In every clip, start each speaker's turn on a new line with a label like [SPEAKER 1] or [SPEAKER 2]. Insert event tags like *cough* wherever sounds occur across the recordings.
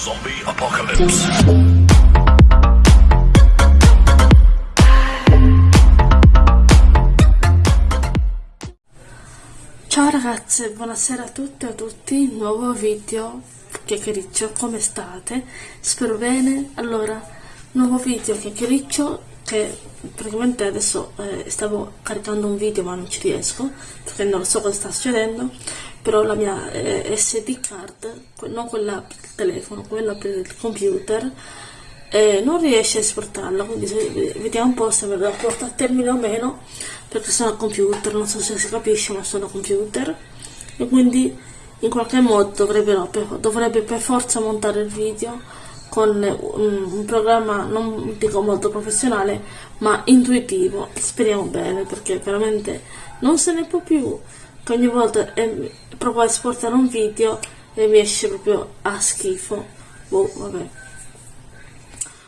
[SPEAKER 1] Zombie Apocalypse.
[SPEAKER 2] Ciao ragazze, buonasera a tutte e a tutti, nuovo video, chiacchiericcio, come state? Spero bene, allora, nuovo video chiacchiericcio che praticamente adesso eh, stavo caricando un video ma non ci riesco perché non so cosa sta succedendo però la mia eh, SD card, non quella per il telefono, quella per il computer eh, non riesce a esportarla quindi se, vediamo un po' se me la porta a termine o meno perché sono a computer, non so se si capisce ma sono a computer e quindi in qualche modo dovrebbe, dovrebbe per forza montare il video con un, programma non dico molto professionale ma intuitivo. Speriamo bene perché veramente non se ne può più. Che ogni volta eh, provo a esportare un video e mi esce proprio a schifo. Boh vabbè.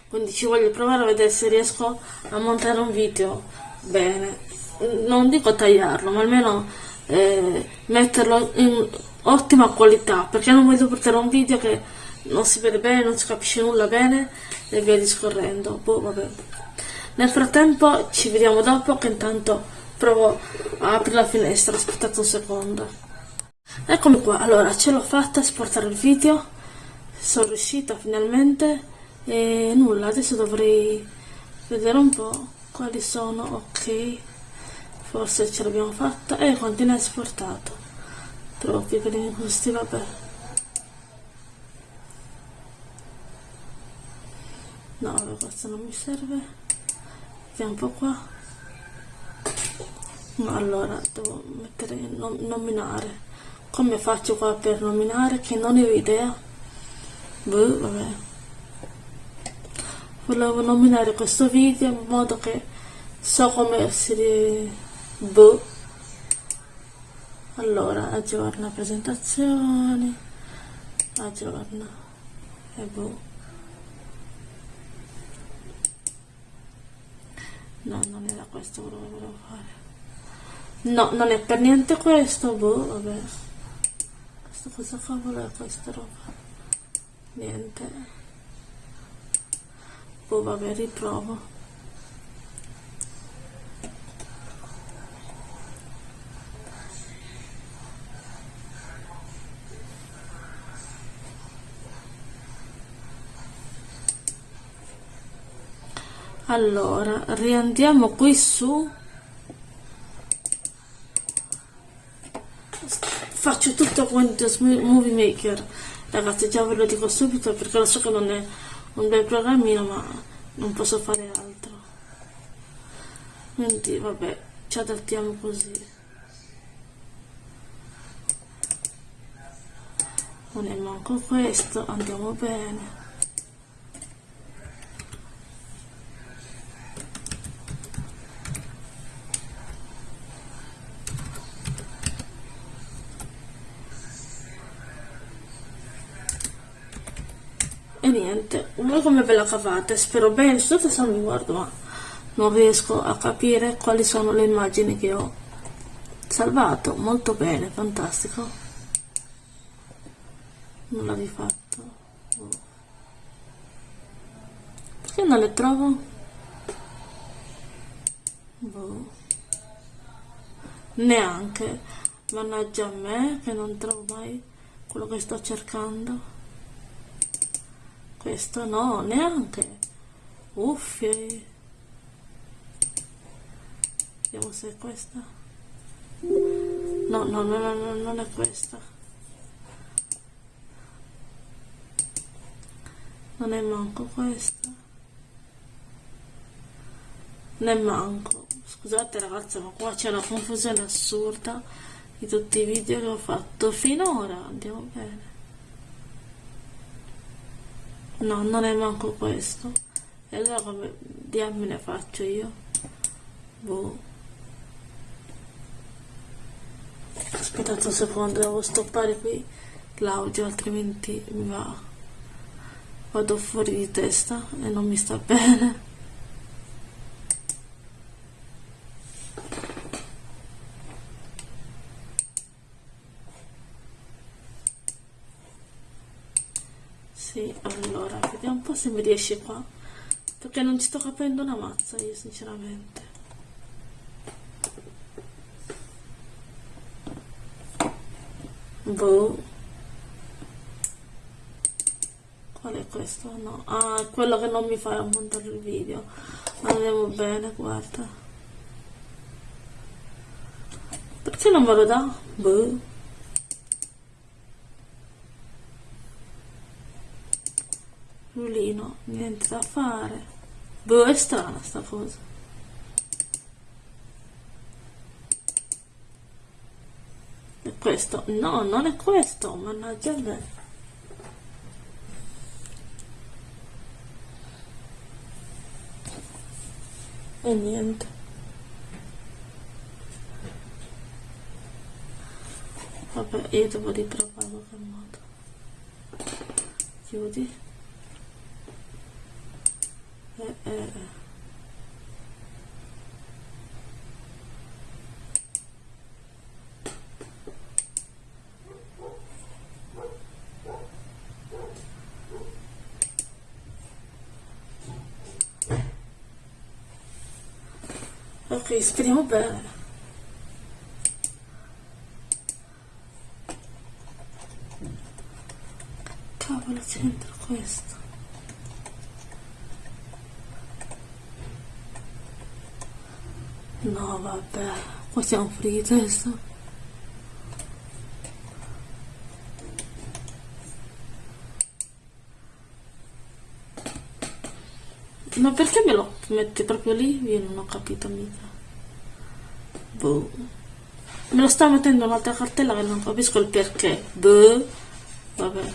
[SPEAKER 2] Quindi ci voglio provare a vedere se riesco a montare un video bene. Non dico tagliarlo ma almeno eh, metterlo in ottima qualità perché non voglio portare un video che non si vede bene, non si capisce nulla bene e via discorrendo. Boh, vabbè. Nel frattempo ci vediamo dopo che intanto provo a aprire la finestra, aspettate un secondo. Eccomi qua, allora ce l'ho fatta a esportare il video, sono riuscita finalmente e nulla, adesso dovrei vedere un po' quali sono, ok, forse ce l'abbiamo fatta e continua esportato. Troppi per questi, vabbè. No questo non mi serve. Vediamo un po' qua. No, allora devo mettere nom nominare. Come faccio qua per nominare? Che non ho idea. Boh, vabbè. Volevo nominare questo video in modo che so come si boh. Allora aggiorna presentazioni. Aggiorna. E boh No, non era questo che volevo fare. No, non è per niente questo, boh, vabbè. Questo cosa cavolo è questa roba? Niente. Boh, vabbè, riprovo. Allora riandiamo qui su. Faccio tutto Windows Movie Maker. Ragazzi già ve lo dico subito perché lo so che non è un bel programmino ma non posso fare altro. Quindi vabbè ci adattiamo così. Non è manco questo andiamo bene e niente voi come ve la cavate spero bene tutto se mi guardo ma non riesco a capire quali sono le immagini che ho salvato. Molto bene fantastico. Non l'ho rifatto oh. perché non le trovo? Boh. neanche. Mannaggia a me che non trovo mai quello che sto cercando questo no, neanche. Uffie. Vediamo se è questa. No, no, no, no, no non è questa. Non è manco questa. Ne manco. Scusate ragazzi, ma qua c'è una confusione assurda di tutti i video che ho fatto finora. Andiamo bene no non è manco questo. E allora come diamine faccio io. Boh. Aspettate un secondo devo stoppare qui l'audio altrimenti mi va vado fuori di testa e non mi sta *laughs* bene Sì, allora, vediamo un po' se mi riesce qua. Perché non ci sto capendo una mazza io, sinceramente. Boh. Qual è questo? No. Ah, è quello che non mi fa montare il video. Andiamo bene, guarda. Perché non me lo dà? Boh. Rulino, niente da fare. Boh, è strana sta cosa. È questo? No, non è questo, mannaggia me. E niente. Vabbè, io devo riprovare qualche modo. Chiudi. Eh, eh. Ok, speriamo bene. Cavolo, c'entra questo. No, vabbè, qua siamo fuori di. Ma perché me lo metti proprio lì? Io non ho capito mica. Boh. Me lo sta mettendo un'altra cartella che non capisco il perché. Boh. Vabbè.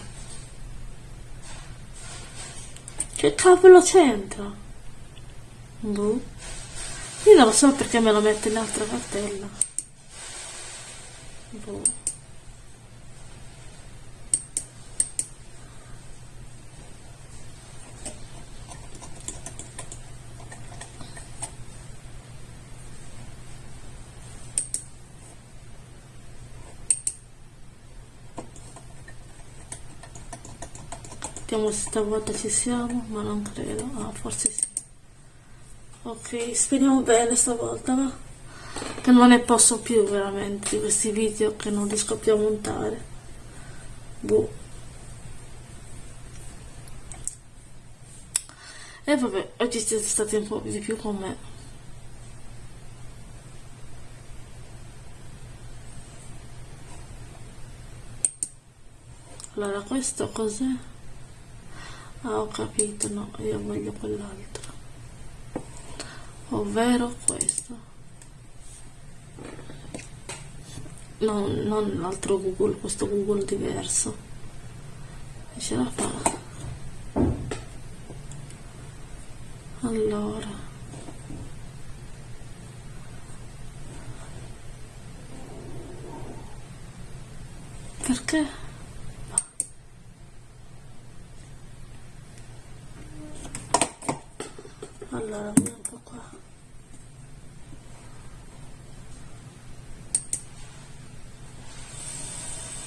[SPEAKER 2] Che cavolo c'entra? Boh. Io non lo so perché me lo mette in un'altra cartella. Boh. Vediamo se stavolta ci siamo, ma non credo. Ah, forse sì. Ok, speriamo bene stavolta, va? Che non ne posso più veramente di questi video che non riesco più a montare. Boh. E vabbè, oggi siete stati un po' di più con me. Allora, questo cos'è? Ah, ho capito, no, io voglio quell'altro ovvero questo. Non, non l'altro google questo google diverso. Ce la fa. Allora. Perché? Allora un po' qua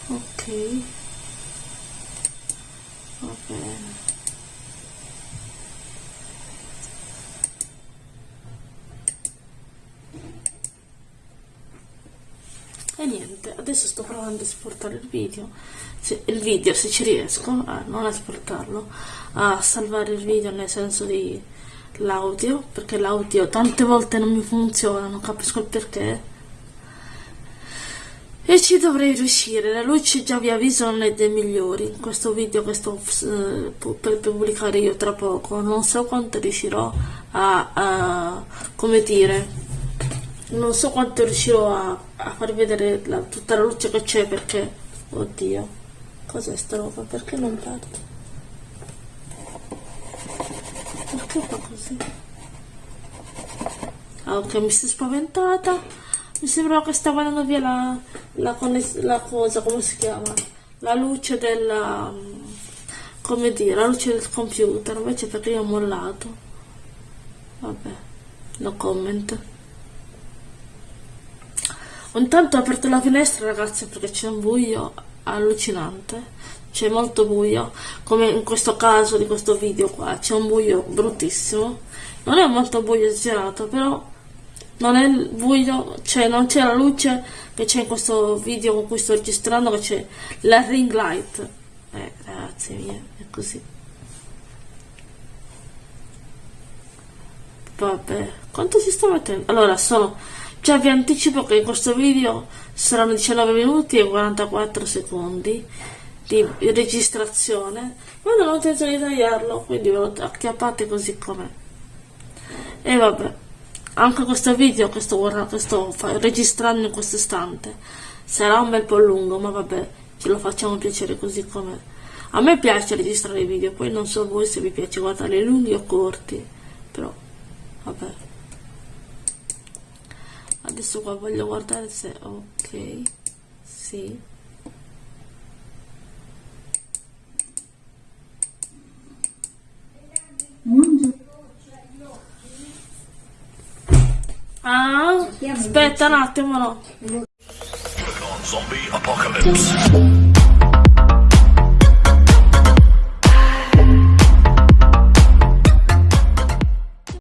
[SPEAKER 2] ok va bene e niente adesso sto provando a esportare il video. Se, il video se ci riesco a non esportarlo a salvare il video nel senso di l'audio perché l'audio tante volte non mi funziona non capisco il perché. E ci dovrei riuscire. La luce già vi avviso non è dei migliori in questo video che sto eh, per pubblicare io tra poco non so quanto riuscirò a, a come dire non so quanto riuscirò a, a far vedere la, tutta la luce che c'è perché oddio cos'è sta roba perché non parte perché fa così? Ah, ok, mi è spaventata. Mi sembrava che stava andando via la, la, la cosa, come si chiama? La luce della... come dire, la luce del computer. Invece perché io ho mollato. Vabbè, no comment. Intanto ho aperto la finestra ragazzi perché c'è un buio allucinante c'è molto buio, come in questo caso di questo video qua, c'è un buio bruttissimo. Non è molto buio esagerato, però non è buio, cioè non c'è la luce che c'è in questo video con cui sto registrando, che c'è la ring light. Eh, ragazzi miei, è così. Vabbè, quanto si sta mettendo? Allora, sono... Già vi anticipo che in questo video saranno 19 minuti e 44 secondi di registrazione, ma non ho intenzione di tagliarlo, quindi ve lo acchiappate così com'è. E vabbè, anche questo video che sto, che sto registrando in questo istante sarà un bel po' lungo, ma vabbè, ce lo facciamo piacere così com'è. A me piace registrare i video, poi non so voi se vi piace guardarli lunghi o corti, però vabbè adesso qua voglio guardare se ok sì. Ah aspetta un attimo no.
[SPEAKER 1] Zombie apocalypse.